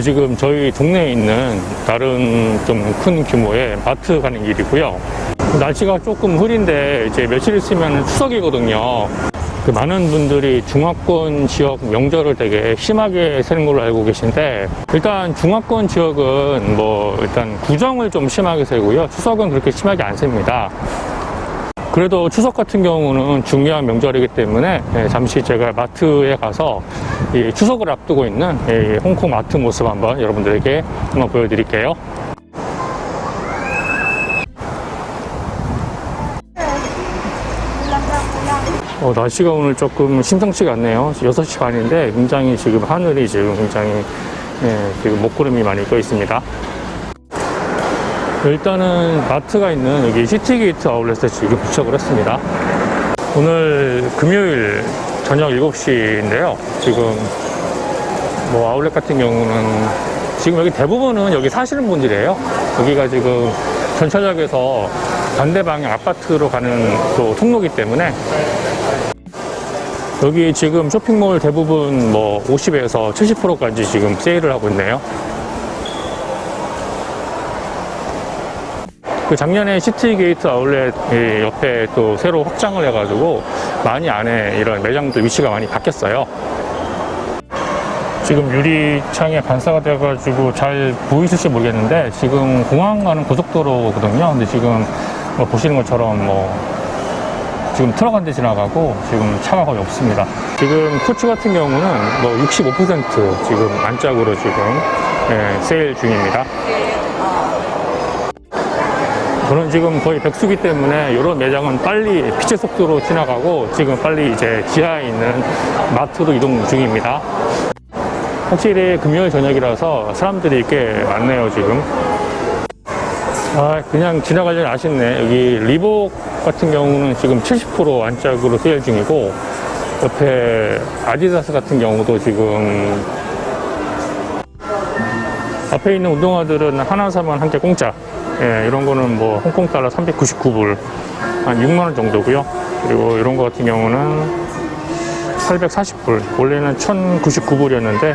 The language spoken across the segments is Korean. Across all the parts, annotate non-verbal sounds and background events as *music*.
지금 저희 동네에 있는 다른 좀 큰 규모의 마트 가는 길이고요. 날씨가 조금 흐린데 이제 며칠 있으면 추석이거든요. 그 많은 분들이 중화권 지역 명절을 되게 심하게 세는 걸로 알고 계신데 일단 중화권 지역은 뭐 일단 구정을 좀 심하게 세고요. 추석은 그렇게 심하게 안 셉니다. 그래도 추석 같은 경우는 중요한 명절이기 때문에 예, 잠시 제가 마트에 가서 이 추석을 앞두고 있는 이 홍콩 마트 모습 한번 여러분들에게 한번 보여드릴게요. 어, 날씨가 오늘 조금 심상치가 않네요. 6시 반인데 굉장히 지금 하늘이 지금 굉장히 예, 지금 먹구름이 많이 떠 있습니다. 일단은 마트가 있는 여기 Citygate Outlet에 지금 도착을 했습니다. 오늘 금요일 저녁 7시인데요. 지금 뭐 아울렛 같은 경우는 지금 여기 대부분은 여기 사시는 분들이에요. 여기가 지금 전철역에서 반대 방향 아파트로 가는 또 통로기 때문에 여기 지금 쇼핑몰 대부분 뭐 50에서 70%까지 지금 세일을 하고 있네요. 그 작년에 Citygate Outlet 이 옆에 또 새로 확장을 해가지고 많이 안에 이런 매장들 위치가 많이 바뀌었어요. 지금 유리창에 반사가 돼가지고 잘 보이실지 모르겠는데 지금 공항 가는 고속도로거든요. 근데 지금 뭐 보시는 것처럼 뭐 지금 트럭 한 대 지나가고 지금 차가 거의 없습니다. 지금 코치 같은 경우는 뭐 65% 지금 안짝으로 지금 예, 세일 중입니다. 저는 지금 거의 백수기 때문에 이런 매장은 빨리 빛의 속도로 지나가고 지금 빨리 이제 지하에 있는 마트로 이동 중입니다. 확실히 금요일 저녁이라서 사람들이 꽤 많네요, 지금. 아, 그냥 지나가려니 아쉽네. 여기 리복 같은 경우는 지금 70% 안짝으로 세일 중이고, 옆에 아디다스 같은 경우도 지금 앞에 있는 운동화들은 하나 사면 한 개 공짜. 예, 이런 거는 뭐 홍콩 달러 399불, 한 6만 원 정도고요. 그리고 이런 거 같은 경우는 840불. 원래는 1099불이었는데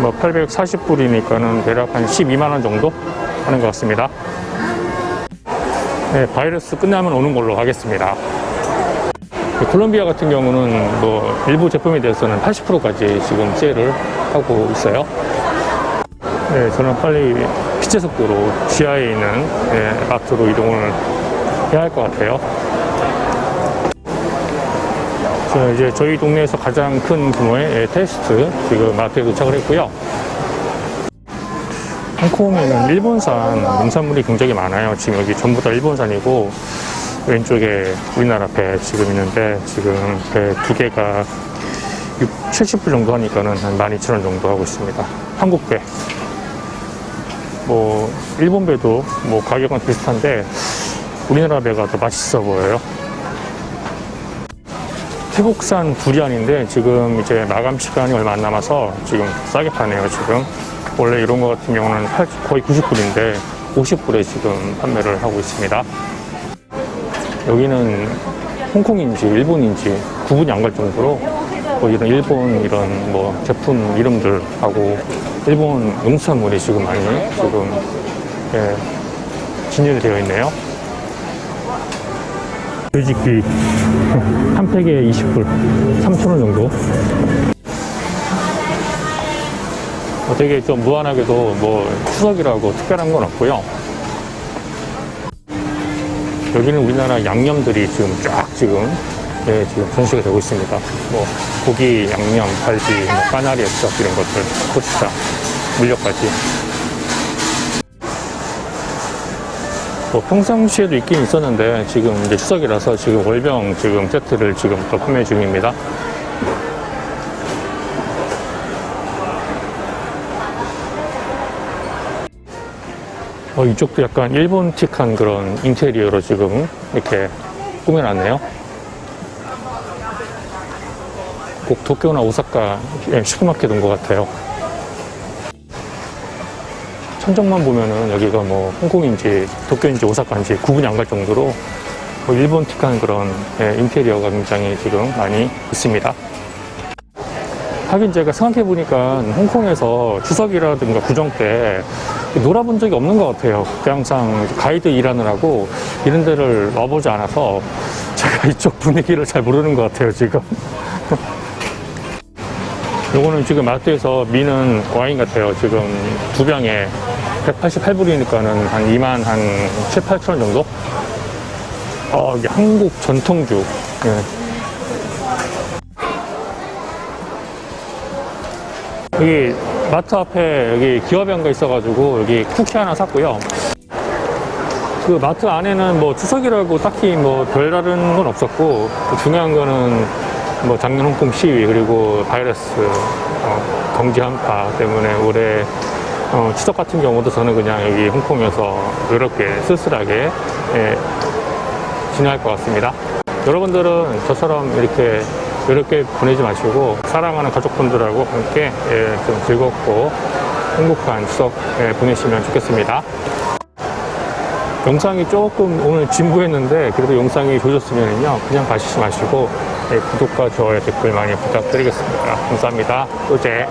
뭐 840불이니까는 대략 한 12만 원 정도 하는 것 같습니다. 네, 바이러스 끝나면 오는 걸로 하겠습니다. 그 콜롬비아 같은 경우는 뭐 일부 제품에 대해서는 80%까지 지금 세일을 하고 있어요. 네, 저는 빨리 빛의 속도로 지하에 있는 네, 마트로 이동을 해야 할 것 같아요. 자, 이제 저희 동네에서 가장 큰 규모의 예, 테스트 지금 마트에 도착을 했고요. 홍콩에는 일본산 농산물이 굉장히 많아요. 지금 여기 전부 다 일본산이고 왼쪽에 우리나라 배 지금 있는데 지금 배 두 개가 6, 70불 정도 하니까는 한 12,000원 정도 하고 있습니다. 한국 배. 뭐 일본 배도 뭐 가격은 비슷한데 우리나라 배가 더 맛있어 보여요. 태국산 두리안인데 지금 이제 마감 시간이 얼마 안 남아서 지금 싸게 파네요 지금 원래 이런 거 같은 경우는 팔- 거의 90불인데 50불에 지금 판매를 하고 있습니다 여기는 홍콩인지 일본인지 구분이 안 갈 정도로 뭐 이런 일본 이런 뭐 제품 이름들하고 일본 농산물이 지금 많이 지금 예, 진열이 되어 있네요. 돼지끼 *laughs* 한 팩에 20불 3,000원 정도. 어, 되게 좀 무한하게도 뭐 추석이라고 특별한 건 없고요. 여기는 우리나라 양념들이 지금 쫙 지금 예, 지금 전시가 되고 있습니다 뭐 고기, 양념, 갈비, 뭐 까나리 액젓 이런 것들 고추장, 물엿까지 뭐 평상시에도 있긴 있었는데 지금 이제 추석이라서 지금 월병 지금 세트를 지금 또 판매 중입니다. 어, 이쪽도 약간 일본틱한 그런 인테리어로 지금 이렇게 꾸며놨네요. 꼭 도쿄나 오사카 슈퍼마켓 온 것 같아요. 천정만 보면은 여기가 뭐 홍콩인지 도쿄인지 오사카인지 구분이 안 갈 정도로 뭐 일본틱한 그런 예, 인테리어가 굉장히 지금 많이 있습니다. 하긴 제가 생각해보니까 홍콩에서 추석이라든가 구정 때 놀아본 적이 없는 것 같아요. 항상 가이드 일하느라고 이런 데를 와보지 않아서 제가 *laughs* 이쪽 분위기를 잘 모르는 것 같아요, 지금. *laughs* 요거는 지금 마트에서 미는 와인 같아요. 지금 두 병에 188불이니까는 한 2만 한 7, 8천 원 정도? 어, 이게 한국 전통주. 예. 여기 마트 앞에 여기 기업연가 있어가지고 여기 쿠키 하나 샀고요. 그 마트 안에는 뭐 추석이라고 딱히 뭐 별다른 건 없었고 그 중요한 거는 뭐 작년 홍콩 시위 그리고 바이러스 어, 경제 한파 때문에 올해 어, 추석 같은 경우도 저는 그냥 여기 홍콩에서 이렇게 쓸쓸하게 예, 지나갈 것 같습니다. 여러분들은 저처럼 이렇게 이렇게 보내지 마시고 사랑하는 가족분들하고 함께 예, 좀 즐겁고 행복한 추석 예, 보내시면 좋겠습니다. 영상이 조금 오늘 진부했는데 그래도 영상이 좋으셨으면요 그냥 가시지 마시고 예, 구독과 좋아요 댓글 많이 부탁드리겠습니다. 감사합니다. 또제